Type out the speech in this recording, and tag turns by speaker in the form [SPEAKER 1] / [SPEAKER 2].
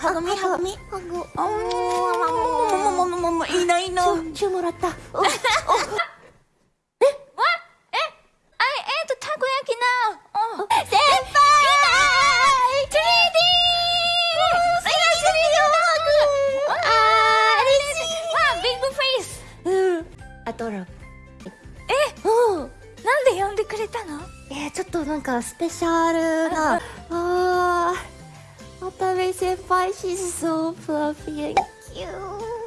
[SPEAKER 1] ハグミハグミハグもももももい
[SPEAKER 2] ないいもえわええっとたこ焼きな
[SPEAKER 1] 先輩
[SPEAKER 2] チー
[SPEAKER 1] あ
[SPEAKER 2] ビフェイス
[SPEAKER 1] うん
[SPEAKER 2] えなんで呼んでくれたの
[SPEAKER 1] えー、ちょっとなんかスペシャルな that Watanabe why she's so fluffy and cute.